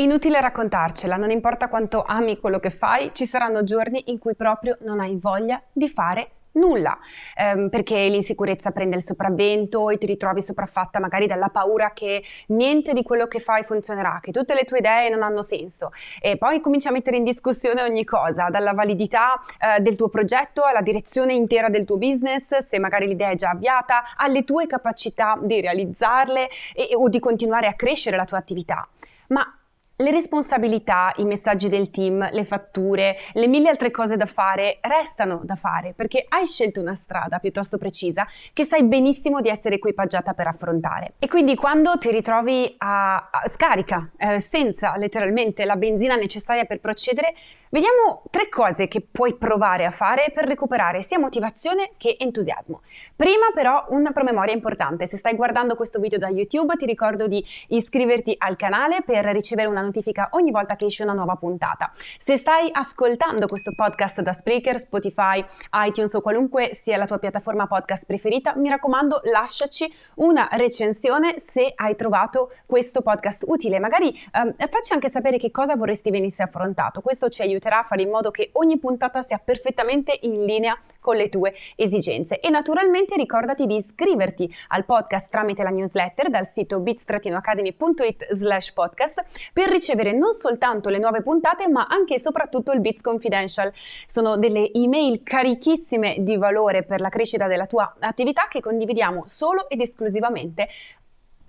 Inutile raccontarcela, non importa quanto ami quello che fai, ci saranno giorni in cui proprio non hai voglia di fare nulla, ehm, perché l'insicurezza prende il sopravvento e ti ritrovi sopraffatta magari dalla paura che niente di quello che fai funzionerà, che tutte le tue idee non hanno senso e poi cominci a mettere in discussione ogni cosa, dalla validità eh, del tuo progetto alla direzione intera del tuo business, se magari l'idea è già avviata, alle tue capacità di realizzarle e, o di continuare a crescere la tua attività. Ma le responsabilità, i messaggi del team, le fatture, le mille altre cose da fare restano da fare perché hai scelto una strada piuttosto precisa che sai benissimo di essere equipaggiata per affrontare. E quindi quando ti ritrovi a, a scarica eh, senza letteralmente la benzina necessaria per procedere, Vediamo tre cose che puoi provare a fare per recuperare sia motivazione che entusiasmo. Prima però una promemoria importante, se stai guardando questo video da YouTube ti ricordo di iscriverti al canale per ricevere una notifica ogni volta che esce una nuova puntata. Se stai ascoltando questo podcast da Spreaker, Spotify, iTunes o qualunque sia la tua piattaforma podcast preferita, mi raccomando lasciaci una recensione se hai trovato questo podcast utile. Magari ehm, facci anche sapere che cosa vorresti venisse affrontato, questo ci aiuterà a fare in modo che ogni puntata sia perfettamente in linea con le tue esigenze. E naturalmente ricordati di iscriverti al podcast tramite la newsletter dal sito bit-academy.it slash podcast per ricevere non soltanto le nuove puntate ma anche e soprattutto il Bits Confidential. Sono delle email carichissime di valore per la crescita della tua attività che condividiamo solo ed esclusivamente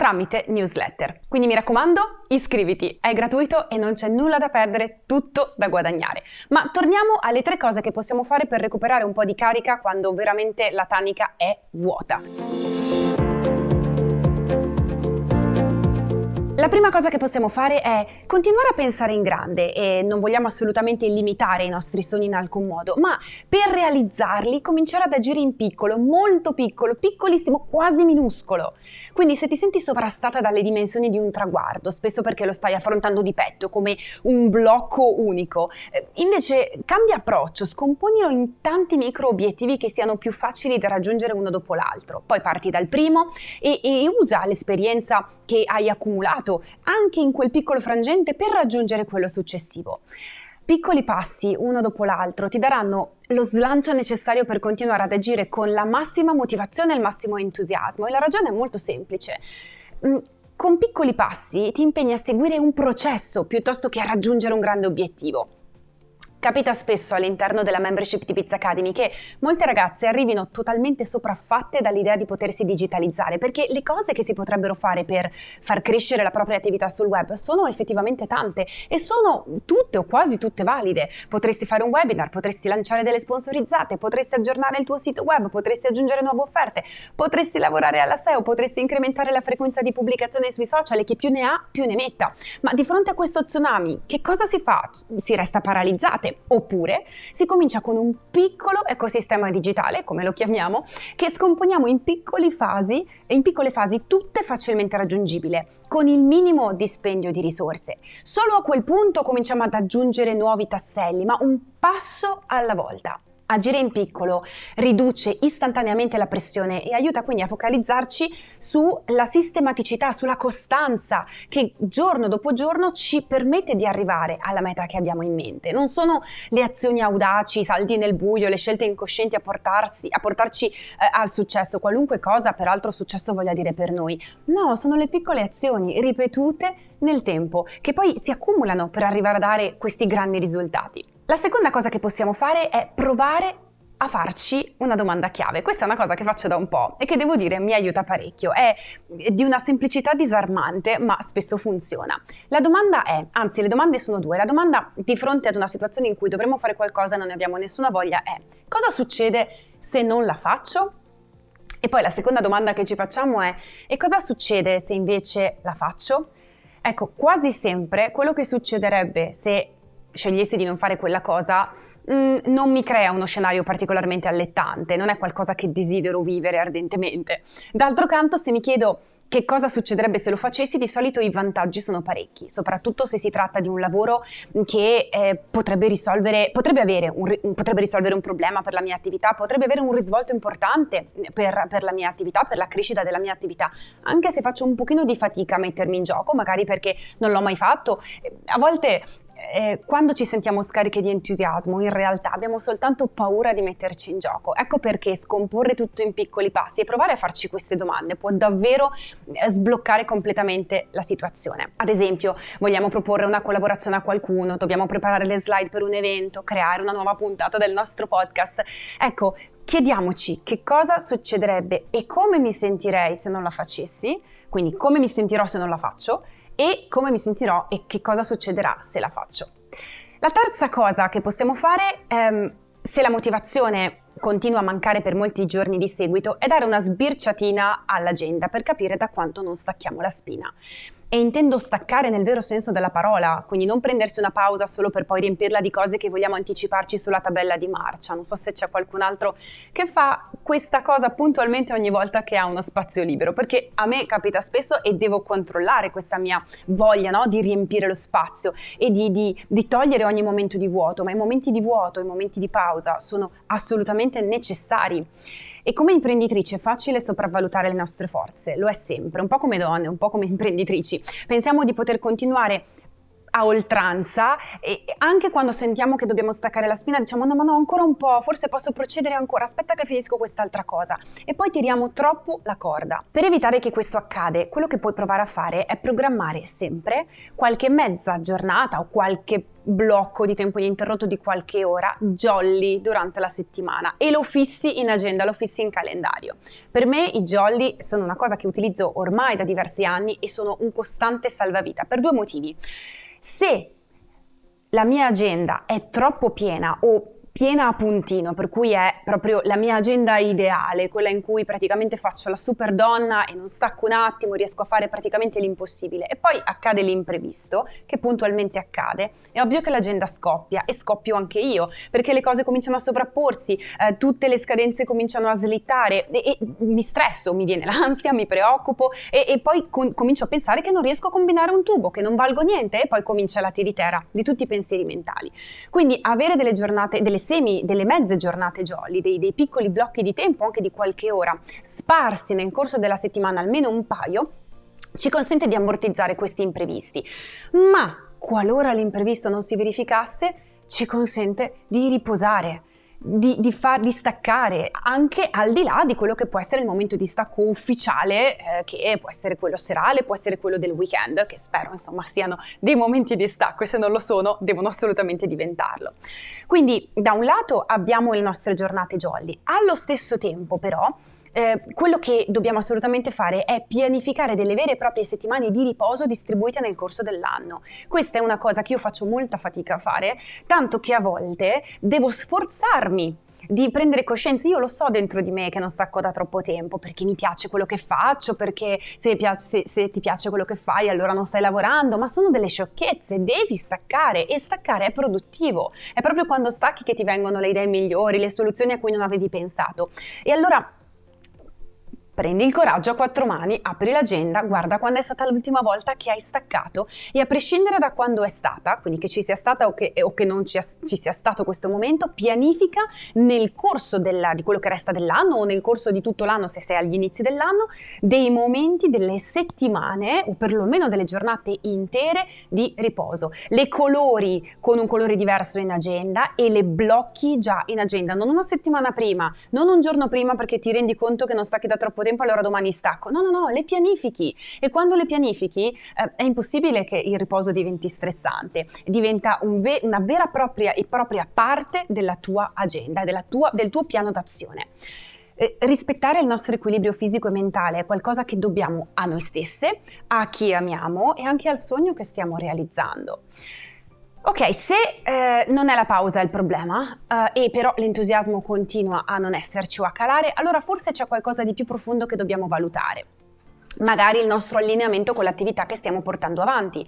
tramite newsletter. Quindi mi raccomando, iscriviti, è gratuito e non c'è nulla da perdere, tutto da guadagnare. Ma torniamo alle tre cose che possiamo fare per recuperare un po' di carica quando veramente la tanica è vuota. La prima cosa che possiamo fare è continuare a pensare in grande e non vogliamo assolutamente limitare i nostri sogni in alcun modo, ma per realizzarli cominciare ad agire in piccolo, molto piccolo, piccolissimo, quasi minuscolo. Quindi se ti senti sovrastata dalle dimensioni di un traguardo, spesso perché lo stai affrontando di petto come un blocco unico, eh, invece cambia approccio, scomponilo in tanti micro obiettivi che siano più facili da raggiungere uno dopo l'altro. Poi parti dal primo e, e usa l'esperienza che hai accumulato anche in quel piccolo frangente per raggiungere quello successivo. Piccoli passi, uno dopo l'altro, ti daranno lo slancio necessario per continuare ad agire con la massima motivazione e il massimo entusiasmo. E la ragione è molto semplice. Mm, con piccoli passi ti impegni a seguire un processo piuttosto che a raggiungere un grande obiettivo. Capita spesso all'interno della membership di Pizza Academy che molte ragazze arrivino totalmente sopraffatte dall'idea di potersi digitalizzare, perché le cose che si potrebbero fare per far crescere la propria attività sul web sono effettivamente tante e sono tutte o quasi tutte valide. Potresti fare un webinar, potresti lanciare delle sponsorizzate, potresti aggiornare il tuo sito web, potresti aggiungere nuove offerte, potresti lavorare alla SEO, potresti incrementare la frequenza di pubblicazione sui social e chi più ne ha più ne metta. Ma di fronte a questo tsunami, che cosa si fa? Si resta paralizzate oppure si comincia con un piccolo ecosistema digitale, come lo chiamiamo, che scomponiamo in piccole fasi, in piccole fasi tutte facilmente raggiungibili, con il minimo dispendio di risorse. Solo a quel punto cominciamo ad aggiungere nuovi tasselli, ma un passo alla volta. Agire in piccolo riduce istantaneamente la pressione e aiuta quindi a focalizzarci sulla sistematicità, sulla costanza che giorno dopo giorno ci permette di arrivare alla meta che abbiamo in mente. Non sono le azioni audaci, i salti nel buio, le scelte incoscienti a, portarsi, a portarci eh, al successo, qualunque cosa peraltro successo voglia dire per noi. No, sono le piccole azioni ripetute nel tempo che poi si accumulano per arrivare a dare questi grandi risultati. La seconda cosa che possiamo fare è provare a farci una domanda chiave. Questa è una cosa che faccio da un po' e che devo dire mi aiuta parecchio. È di una semplicità disarmante, ma spesso funziona. La domanda è, anzi le domande sono due. La domanda di fronte ad una situazione in cui dovremmo fare qualcosa e non ne abbiamo nessuna voglia è cosa succede se non la faccio? E poi la seconda domanda che ci facciamo è e cosa succede se invece la faccio? Ecco, quasi sempre quello che succederebbe se scegliessi di non fare quella cosa, mh, mm, non mi crea uno scenario particolarmente allettante, non è qualcosa che desidero vivere ardentemente. D'altro canto, se mi chiedo che cosa succederebbe se lo facessi? Di solito i vantaggi sono parecchi, soprattutto se si tratta di un lavoro che eh, potrebbe risolvere, potrebbe, un, potrebbe risolvere un problema per la mia attività, potrebbe avere un risvolto importante per, per la mia attività, per la crescita della mia attività, anche se faccio un pochino di fatica a mettermi in gioco, magari perché non l'ho mai fatto. A volte eh, quando ci sentiamo scariche di entusiasmo, in realtà abbiamo soltanto paura di metterci in gioco. Ecco perché scomporre tutto in piccoli passi e provare a farci queste domande può davvero eh, sbloccare completamente la situazione. Ad esempio, vogliamo proporre una collaborazione a qualcuno, dobbiamo preparare le slide per un evento, creare una nuova puntata del nostro podcast. Ecco, chiediamoci che cosa succederebbe e come mi sentirei se non la facessi, quindi come mi sentirò se non la faccio e come mi sentirò e che cosa succederà se la faccio. La terza cosa che possiamo fare, ehm, se la motivazione continua a mancare per molti giorni di seguito, è dare una sbirciatina all'agenda per capire da quanto non stacchiamo la spina e intendo staccare nel vero senso della parola, quindi non prendersi una pausa solo per poi riempirla di cose che vogliamo anticiparci sulla tabella di marcia. Non so se c'è qualcun altro che fa questa cosa puntualmente ogni volta che ha uno spazio libero, perché a me capita spesso e devo controllare questa mia voglia no? di riempire lo spazio e di, di, di togliere ogni momento di vuoto, ma i momenti di vuoto, i momenti di pausa sono assolutamente necessari. E come imprenditrici è facile sopravvalutare le nostre forze, lo è sempre, un po' come donne, un po' come imprenditrici. Pensiamo di poter continuare a oltranza e anche quando sentiamo che dobbiamo staccare la spina diciamo no ma no ancora un po', forse posso procedere ancora, aspetta che finisco quest'altra cosa e poi tiriamo troppo la corda. Per evitare che questo accade, quello che puoi provare a fare è programmare sempre qualche mezza giornata o qualche blocco di tempo ininterrotto di qualche ora jolly durante la settimana e lo fissi in agenda, lo fissi in calendario. Per me i jolly sono una cosa che utilizzo ormai da diversi anni e sono un costante salvavita per due motivi. Se la mia agenda è troppo piena o piena a puntino, per cui è proprio la mia agenda ideale, quella in cui praticamente faccio la super donna e non stacco un attimo, riesco a fare praticamente l'impossibile e poi accade l'imprevisto, che puntualmente accade, è ovvio che l'agenda scoppia e scoppio anche io, perché le cose cominciano a sovrapporsi, eh, tutte le scadenze cominciano a slittare e, e, mi stresso, mi viene l'ansia, mi preoccupo e, e poi con, comincio a pensare che non riesco a combinare un tubo, che non valgo niente e poi comincia la tiritera di tutti i pensieri mentali. Quindi avere delle giornate, delle semi, delle mezze giornate jolly, dei, dei piccoli blocchi di tempo anche di qualche ora, sparsi nel corso della settimana almeno un paio, ci consente di ammortizzare questi imprevisti. Ma qualora l'imprevisto non si verificasse, ci consente di riposare, di, di, far, di staccare anche al di là di quello che può essere il momento di stacco ufficiale, eh, che può essere quello serale, può essere quello del weekend, che spero insomma siano dei momenti di stacco e se non lo sono devono assolutamente diventarlo. Quindi da un lato abbiamo le nostre giornate jolly, allo stesso tempo però eh, quello che dobbiamo assolutamente fare è pianificare delle vere e proprie settimane di riposo distribuite nel corso dell'anno. Questa è una cosa che io faccio molta fatica a fare, tanto che a volte devo sforzarmi di prendere coscienza, io lo so dentro di me che non stacco da troppo tempo perché mi piace quello che faccio, perché se, piace, se, se, ti piace quello che fai allora non stai lavorando, ma sono delle sciocchezze, devi staccare e staccare è produttivo, è proprio quando stacchi che ti vengono le idee migliori, le soluzioni a cui non avevi pensato. E allora Prendi il coraggio a quattro mani, apri l'agenda, guarda quando è stata l'ultima volta che hai staccato e a prescindere da quando è stata, quindi che ci sia stata o che, o che non ci, ci, sia stato questo momento, pianifica nel corso della, di quello che resta dell'anno o nel corso di tutto l'anno se sei agli inizi dell'anno, dei momenti, delle settimane o perlomeno delle giornate intere di riposo. Le colori con un colore diverso in agenda e le blocchi già in agenda, non una settimana prima, non un giorno prima perché ti rendi conto che non stacchi da troppo tempo tempo, allora domani stacco. No, no, no, le pianifichi. E quando le pianifichi eh, è impossibile che il riposo diventi stressante, diventa un ve- una vera propria e propria parte della tua agenda, della tua, del tuo piano d'azione. Eh, rispettare il nostro equilibrio fisico e mentale è qualcosa che dobbiamo a noi stesse, a chi amiamo e anche al sogno che stiamo realizzando. Ok, se eh, non è la pausa il problema eh, e però l'entusiasmo continua a non esserci o a calare, allora forse c'è qualcosa di più profondo che dobbiamo valutare. Magari il nostro allineamento con l'attività che stiamo portando avanti.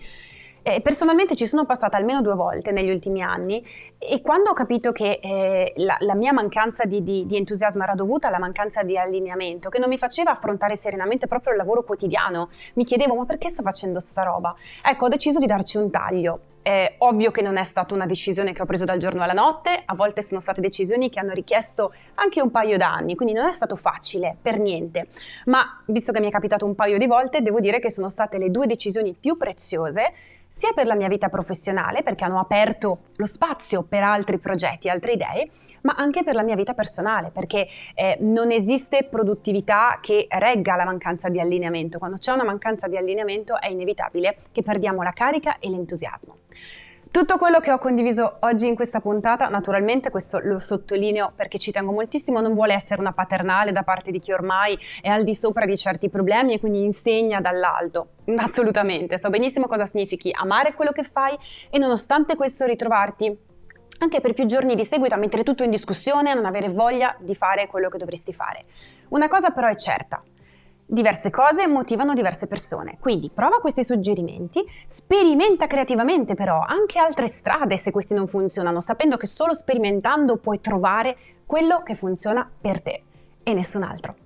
Eh, personalmente ci sono passata almeno due volte negli ultimi anni e quando ho capito che eh, la, la, mia mancanza di, di, di, entusiasmo era dovuta alla mancanza di allineamento, che non mi faceva affrontare serenamente proprio il lavoro quotidiano, mi chiedevo ma perché sto facendo sta roba? Ecco, ho deciso di darci un taglio. È ovvio che non è stata una decisione che ho preso dal giorno alla notte, a volte sono state decisioni che hanno richiesto anche un paio d'anni, quindi non è stato facile per niente. Ma visto che mi è capitato un paio di volte, devo dire che sono state le due decisioni più preziose sia per la mia vita professionale, perché hanno aperto lo spazio per altri progetti, altre idee, ma anche per la mia vita personale, perché eh, non esiste produttività che regga la mancanza di allineamento. Quando c'è una mancanza di allineamento è inevitabile che perdiamo la carica e l'entusiasmo. Tutto quello che ho condiviso oggi in questa puntata, naturalmente questo lo sottolineo perché ci tengo moltissimo, non vuole essere una paternale da parte di chi ormai è al di sopra di certi problemi e quindi insegna dall'alto. Assolutamente, so benissimo cosa significhi amare quello che fai e nonostante questo ritrovarti anche per più giorni di seguito a mettere tutto in discussione, a non avere voglia di fare quello che dovresti fare. Una cosa però è certa, Diverse cose motivano diverse persone, quindi prova questi suggerimenti, sperimenta creativamente però anche altre strade se questi non funzionano, sapendo che solo sperimentando puoi trovare quello che funziona per te e nessun altro.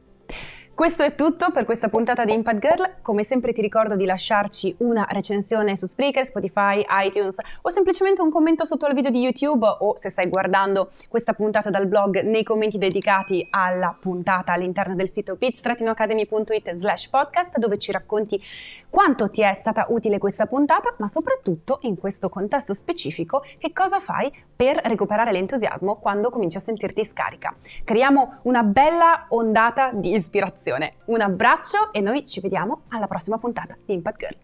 Questo è tutto per questa puntata di Impact Girl. Come sempre ti ricordo di lasciarci una recensione su Spreaker, Spotify, iTunes o semplicemente un commento sotto al video di YouTube o se stai guardando questa puntata dal blog nei commenti dedicati alla puntata all'interno del sito bits-academy.it slash podcast dove ci racconti quanto ti è stata utile questa puntata ma soprattutto in questo contesto specifico che cosa fai per recuperare l'entusiasmo quando cominci a sentirti scarica. Creiamo una bella ondata di ispirazione ispirazione. Un abbraccio e noi ci vediamo alla prossima puntata di Impact Girl.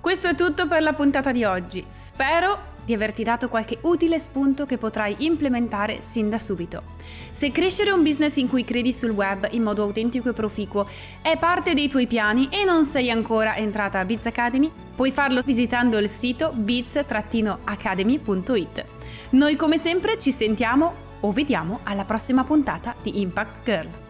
Questo è tutto per la puntata di oggi. Spero di averti dato qualche utile spunto che potrai implementare sin da subito. Se crescere un business in cui credi sul web in modo autentico e proficuo è parte dei tuoi piani e non sei ancora entrata a Biz Academy, puoi farlo visitando il sito biz-academy.it. Noi come sempre ci sentiamo o vediamo alla prossima puntata di Impact Girl.